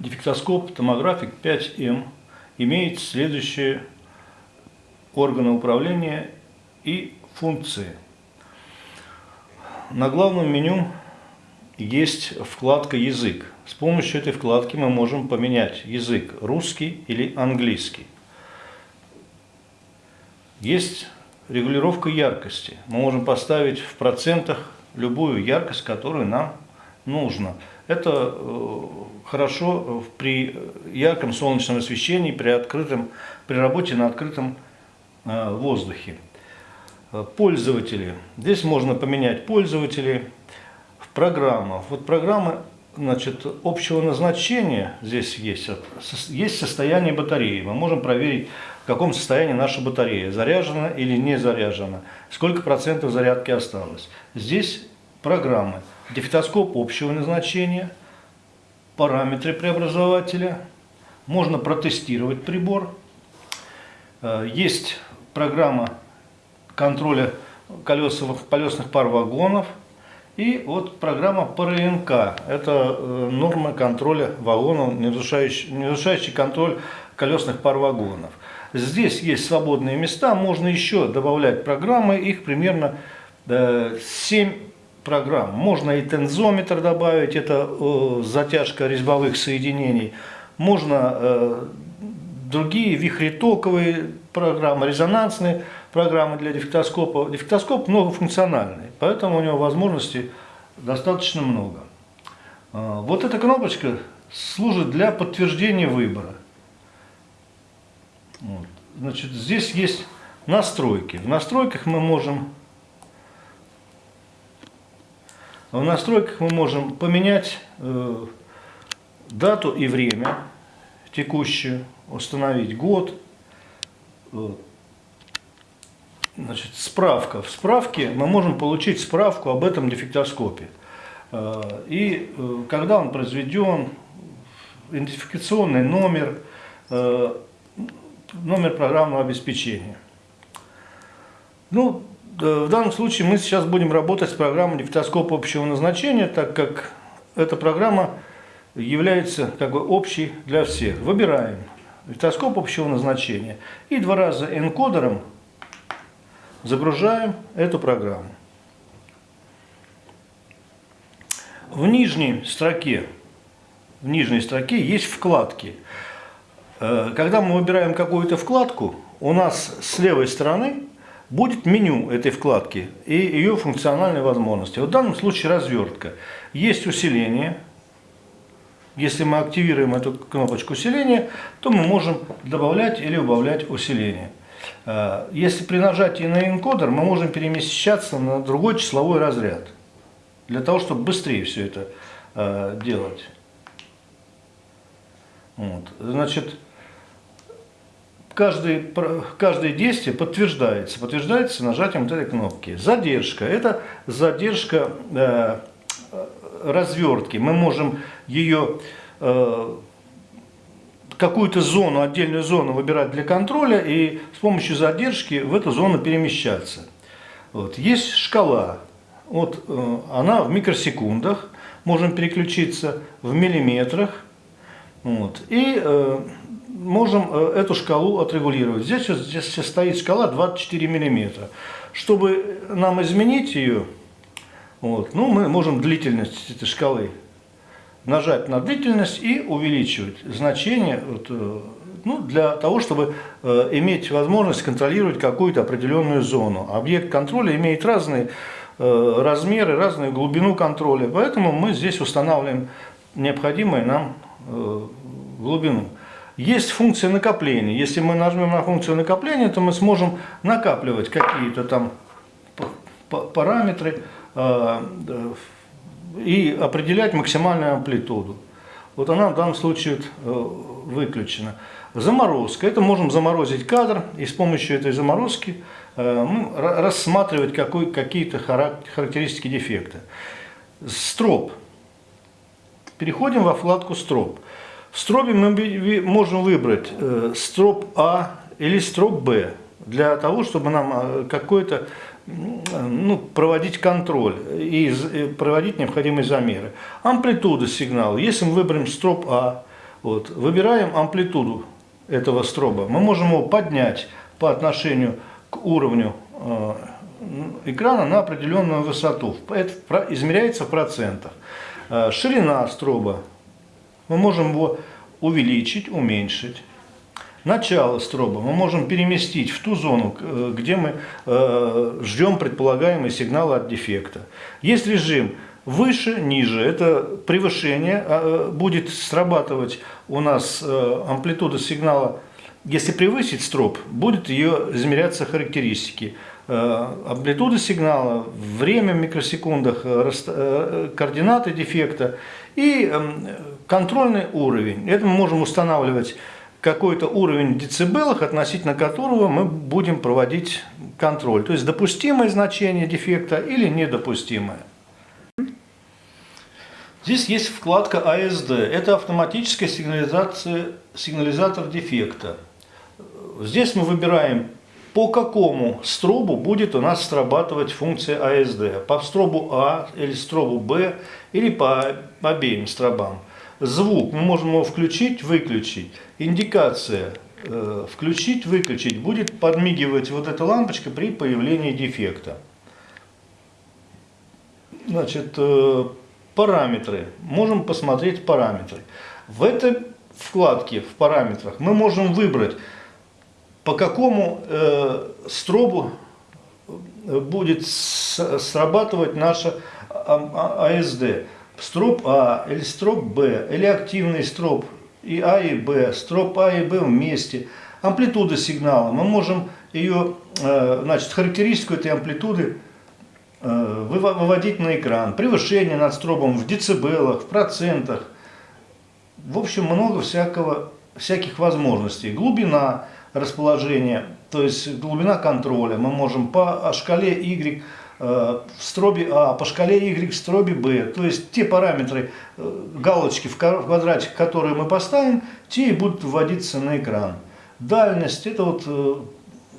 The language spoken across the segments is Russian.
Дефектоскоп томографик 5М имеет следующие органы управления и функции. На главном меню есть вкладка «Язык». С помощью этой вкладки мы можем поменять язык русский или английский. Есть регулировка яркости. Мы можем поставить в процентах любую яркость, которую нам нужно. Это э, хорошо при ярком солнечном освещении, при, открытом, при работе на открытом э, воздухе. Пользователи. Здесь можно поменять пользователей в программах. Вот программы значит, общего назначения здесь есть. Есть состояние батареи. Мы можем проверить, в каком состоянии наша батарея. Заряжена или не заряжена. Сколько процентов зарядки осталось. Здесь программы. Дефектоскоп общего назначения, параметры преобразователя. Можно протестировать прибор. Э, есть программа контроля колесовых, колесных пар вагонов. И вот программа ПРНК. Это э, норма контроля вагонов, нарушающий, нарушающий контроль колесных пар вагонов. Здесь есть свободные места, можно еще добавлять программы, их примерно 7 э, программ. Можно и тензометр добавить, это э, затяжка резьбовых соединений. Можно э, другие вихритоковые программы, резонансные программы для дефектоскопа. Дефектоскоп многофункциональный, поэтому у него возможностей достаточно много. Э, вот эта кнопочка служит для подтверждения выбора. Вот. Значит, здесь есть настройки. В настройках мы можем в настройках мы можем поменять э, дату и время текущую, установить год. Значит, справка. В справке мы можем получить справку об этом дефектоскопе. Э, и э, когда он произведен, идентификационный номер, э, номер программного обеспечения. Ну, в данном случае мы сейчас будем работать с программой дефектоскопа общего назначения, так как эта программа является как бы общей для всех. Выбираем дефектоскоп общего назначения и два раза энкодером загружаем эту программу. В нижней строке, в нижней строке есть вкладки. Э, когда мы выбираем какую-то вкладку, у нас с левой стороны будет меню этой вкладки и ее функциональные возможности. в данном случае развертка. Есть усиление. Если мы активируем эту кнопочку усиления, то мы можем добавлять или убавлять усиление. Э, если при нажатии на энкодер, мы можем перемещаться на другой числовой разряд. Для того, чтобы быстрее все это э, делать. Вот. Значит, каждое, каждое действие подтверждается. Подтверждается нажатием вот этой кнопки. Задержка. Это задержка э, развертки. Мы можем ее э, какую-то зону, отдельную зону выбирать для контроля и с помощью задержки в эту зону перемещаться. Вот. Есть шкала. Вот, э, она в микросекундах. Можем переключиться в миллиметрах. Вот. И э, можем э, эту шкалу отрегулировать. Здесь, здесь стоит шкала 24 мм. Чтобы нам изменить ее, вот, ну, мы можем длительность этой шкалы нажать на длительность и увеличивать значение вот, э, ну, для того, чтобы э, иметь возможность контролировать какую-то определенную зону. Объект контроля имеет разные э, размеры, разную глубину контроля, поэтому мы здесь устанавливаем необходимую нам э, глубину. Есть функция накопления. Если мы нажмем на функцию накопления, то мы сможем накапливать какие-то там параметры э, и определять максимальную амплитуду. Вот она в данном случае э, выключена. Заморозка. Это можем заморозить кадр и с помощью этой заморозки э, рассматривать какие-то характеристики дефекта. Строп. Переходим во вкладку строп. В стробе мы можем выбрать э, строп А или строп Б для того, чтобы нам э, какой-то ну, проводить контроль и проводить необходимые замеры. Амплитуда сигнала. Если мы выберем строп А, Вот. Выбираем амплитуду этого строба. Мы можем его поднять по отношению к уровню э, экрана на определенную высоту. Это измеряется в процентах. Э, ширина строба. Мы можем его увеличить, уменьшить. Начало строба мы можем переместить в ту зону, э, где мы ждем предполагаемый сигнал от дефекта. Есть режим выше, ниже. Это превышение а, будет срабатывать у нас амплитуда сигнала если превысить строп, будет ее измеряться характеристики. Э, амплитуда сигнала, время в микросекундах, э, э, координаты дефекта и эм, контрольный уровень. Это мы можем устанавливать какой-то уровень в децибелах, относительно которого мы будем проводить контроль. То есть допустимое значение дефекта или недопустимое. Здесь есть вкладка ASD. Это автоматическая сигнализация, сигнализатор дефекта. Здесь мы выбираем, по какому стробу будет у нас срабатывать функция ASD. По стробу А или стробу Б, или по обеим стробам. Звук мы можем его включить, выключить. Индикация э, включить, выключить будет подмигивать вот эта лампочка при появлении дефекта. Значит, э, параметры. Можем посмотреть параметры. В этой вкладке, в параметрах, мы можем выбрать по какому э, стробу э, будет срабатывать наша АСД. А строп А или строп Б, или активный строп и А и Б, строп А и Б вместе. Амплитуда сигнала. Мы можем ее, э, значит, характеристику этой амплитуды э, выводить на экран. Превышение над стробом в децибелах, в процентах. В общем, много всякого, всяких возможностей. Глубина расположения, то есть глубина контроля. Мы можем по шкале Y в стробе А, по шкале Y в стробе Б. То есть те параметры, э, галочки в квадратик, которые мы поставим, те и будут вводиться на экран. Дальность – это вот э,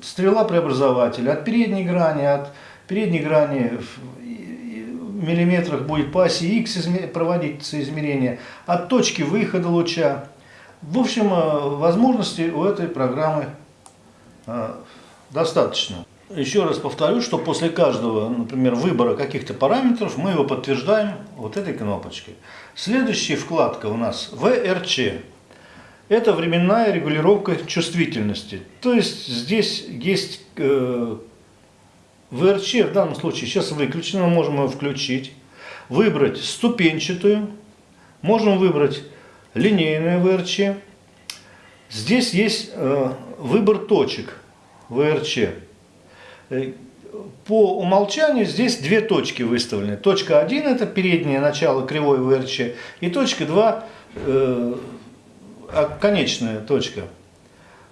стрела преобразователя. От передней грани, от передней грани в миллиметрах будет по оси X проводиться измерение. От точки выхода луча в общем, э, возможностей у этой программы э, достаточно. Еще раз повторю, что после каждого, например, выбора каких-то параметров мы его подтверждаем вот этой кнопочкой. Следующая вкладка у нас VRC. Это временная регулировка чувствительности. То есть здесь есть э, VRC, в данном случае сейчас выключено, мы можем его включить. Выбрать ступенчатую, можем выбрать линейное ВРЧ. Здесь есть э, выбор точек ВРЧ. Э, по умолчанию здесь две точки выставлены. Точка 1 это переднее начало кривой ВРЧ и точка 2 э, конечная точка.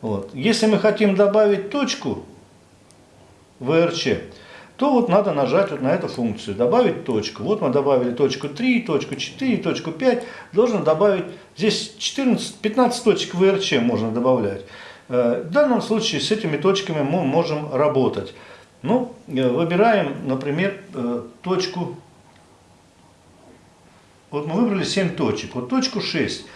Вот. Если мы хотим добавить точку ВРЧ, то вот надо нажать вот на эту функцию, добавить точку. Вот мы добавили точку 3, точку 4, точку 5. Должен добавить, здесь 14, 15 точек ВРЧ можно добавлять. Э, в данном случае с этими точками мы можем работать. Ну, э, выбираем, например, э, точку, вот мы выбрали 7 точек, вот точку 6.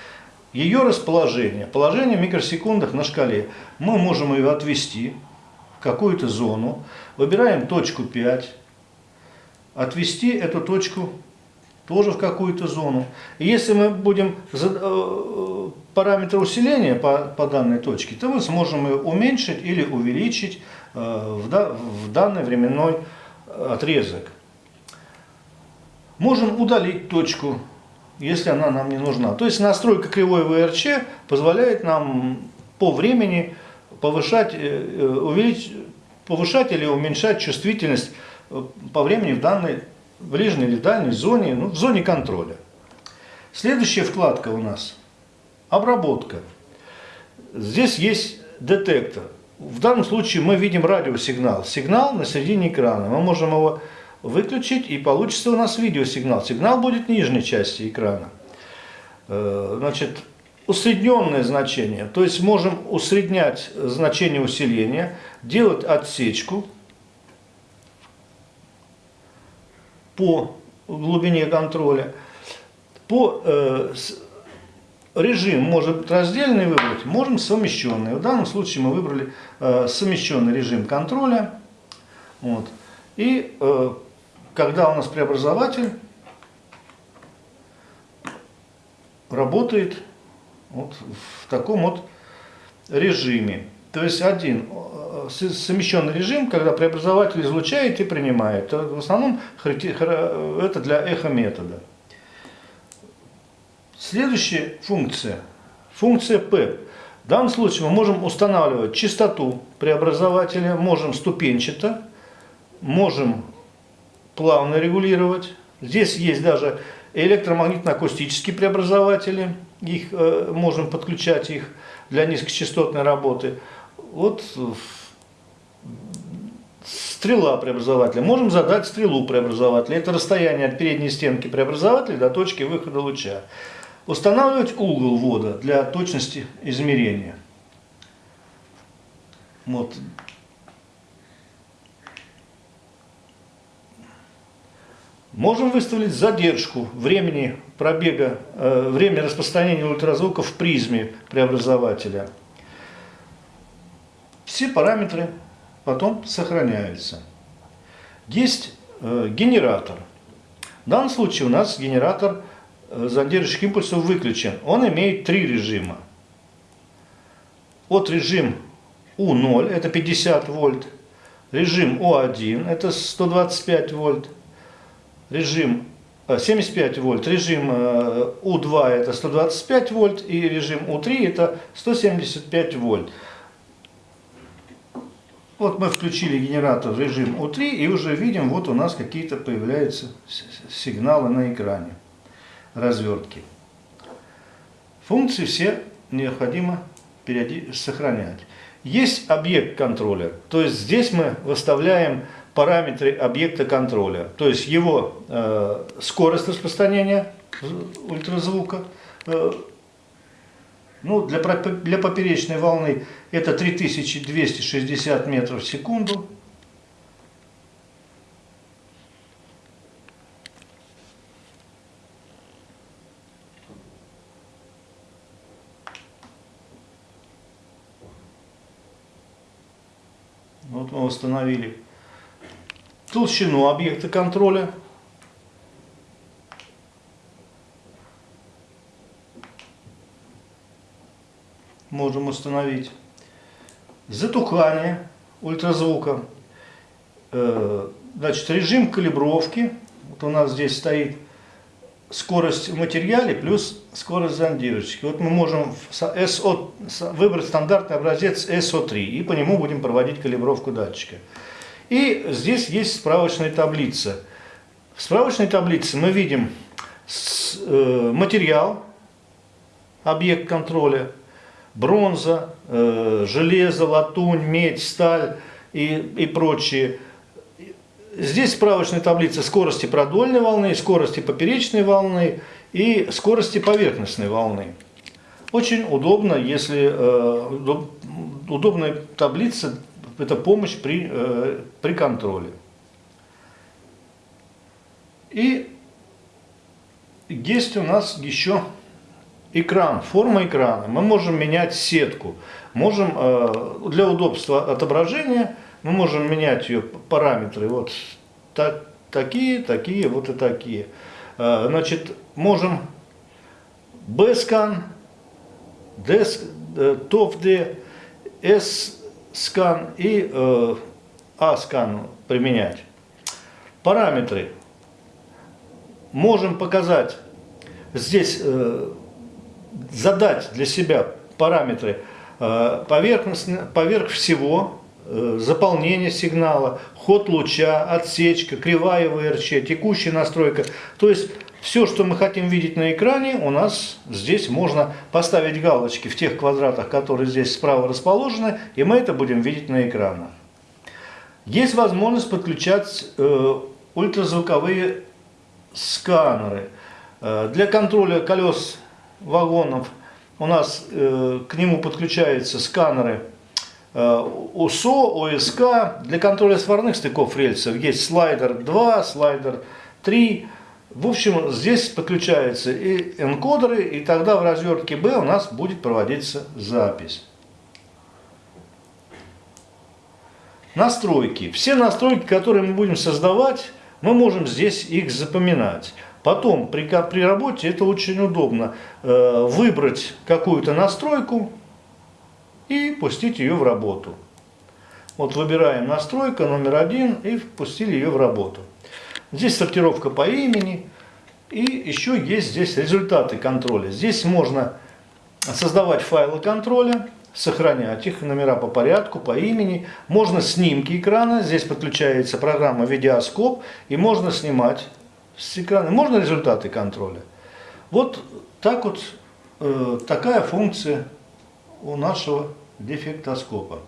Ее расположение, положение в микросекундах на шкале. Мы можем ее отвести какую-то зону, выбираем точку 5, отвести эту точку тоже в какую-то зону. И если мы будем э, параметр усиления по, по данной точке, то мы сможем ее уменьшить или увеличить в, в данный временной отрезок. Можем удалить точку, если она нам не нужна. То есть настройка кривой ВРЧ позволяет нам по времени повышать, э, э, увеличить, повышать или уменьшать чувствительность э, по времени в данной ближней или дальней зоне, ну, в зоне контроля. Следующая вкладка у нас – обработка. Здесь есть детектор. В данном случае мы видим радиосигнал. Сигнал на середине экрана. Мы можем его выключить и получится у нас видеосигнал. Сигнал будет в нижней части экрана. Значит, усредненное значение, то есть можем усреднять значение усиления, делать отсечку по глубине контроля, по э, режим может раздельный выбрать, можем совмещенный. В данном случае мы выбрали э, совмещенный режим контроля. Вот. И э, когда у нас преобразователь работает вот в таком вот режиме. То есть один э, совмещенный режим, когда преобразователь излучает и принимает. В основном это для эхо-метода. Следующая функция, функция P. В данном случае мы можем устанавливать частоту преобразователя, можем ступенчато, можем плавно регулировать. Здесь есть даже электромагнитно-акустические преобразователи, их, э, можем подключать их для низкочастотной работы. Вот стрела преобразователя. Можем задать стрелу преобразователя. Это расстояние от передней стенки преобразователя до точки выхода луча. Устанавливать угол ввода для точности измерения. Вот. Можем выставить задержку времени пробега, э, время распространения ультразвука в призме преобразователя. Все параметры потом сохраняются. Есть э, генератор. В данном случае у нас генератор зондирующих импульсов выключен. Он имеет три режима. Вот режим У0, это 50 вольт. Режим У1, это 125 вольт. Режим 75 э, вольт. Режим э, У2 это 125 вольт. И режим У3 это 175 вольт. Вот мы включили генератор в режим У3 и уже видим, вот у нас какие-то появляются сигналы на экране развертки. Функции все необходимо сохранять. Есть объект контроля, то есть здесь мы выставляем параметры объекта контроля, то есть его э, скорость распространения ультразвука, э, ну, для, для поперечной волны это 3260 метров в секунду, Вот мы установили толщину объекта контроля. Можем установить затухание ультразвука. Э, значит, режим калибровки. Вот у нас здесь стоит скорость в материале плюс скорость зондировочки. Вот мы можем SO, выбрать стандартный образец SO3 и по нему будем проводить калибровку датчика. И здесь есть справочная таблица. В справочной таблице мы видим э, материал, объект контроля, бронза, э, железо, латунь, медь, сталь и, и прочие Здесь справочная таблица скорости продольной волны, скорости поперечной волны и скорости поверхностной волны. Очень удобно, если э, удобная таблица, это помощь при, э, при контроле. И есть у нас еще экран, форма экрана. Мы можем менять сетку, можем э, для удобства отображения мы можем менять ее параметры, вот так, такие, такие, вот и такие. А, значит, можем B-скан, TOF-D, S-скан и э, A-скан применять. Параметры. Можем показать, здесь э, задать для себя параметры э, поверхностно, поверх всего, Э, заполнение сигнала, ход луча, отсечка, кривая ВРЧ, текущая настройка. То есть все, что мы хотим видеть на экране, у нас здесь можно поставить галочки в тех квадратах, которые здесь справа расположены, и мы это будем видеть на экранах. Есть возможность подключать э, ультразвуковые сканеры. Э, для контроля колес вагонов у нас э, к нему подключаются сканеры Э, УСО, ОСК. Для контроля сварных стыков рельсов есть слайдер 2, слайдер 3. В общем, здесь подключаются и энкодеры, и тогда в развертке B у нас будет проводиться запись. Настройки. Все настройки, которые мы будем создавать, мы можем здесь их запоминать. Потом при, при работе это очень удобно. Э, выбрать какую-то настройку и пустить ее в работу. Вот выбираем настройка номер один и впустили ее в работу. Здесь сортировка по имени. И еще есть здесь результаты контроля. Здесь можно создавать файлы контроля, сохранять их, номера по порядку, по имени. Можно снимки экрана, здесь подключается программа видеоскоп, и можно снимать с экрана. Можно результаты контроля. Вот так вот, э, такая функция у нашего дефектоскопа.